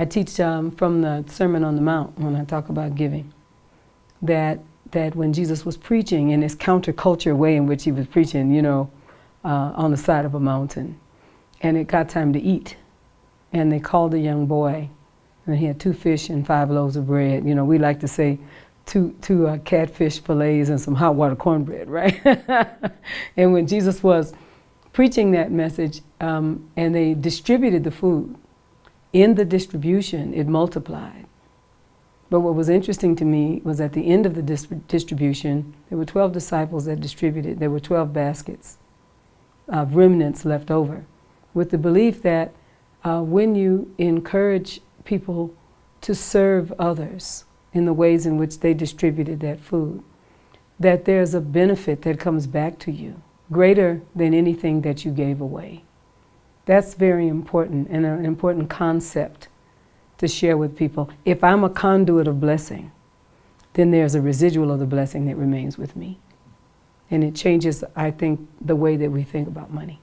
I teach um, from the Sermon on the Mount when I talk about giving that that when Jesus was preaching in his counterculture way in which he was preaching, you know, uh, on the side of a mountain, and it got time to eat, and they called a young boy, and he had two fish and five loaves of bread. You know, we like to say two two uh, catfish fillets and some hot water cornbread, right? and when Jesus was preaching that message, um, and they distributed the food, in the distribution, it multiplied. But what was interesting to me was at the end of the dis distribution, there were 12 disciples that distributed. There were 12 baskets of remnants left over, with the belief that uh, when you encourage people to serve others in the ways in which they distributed that food, that there's a benefit that comes back to you greater than anything that you gave away. That's very important and an important concept to share with people. If I'm a conduit of blessing, then there's a residual of the blessing that remains with me. And it changes, I think, the way that we think about money.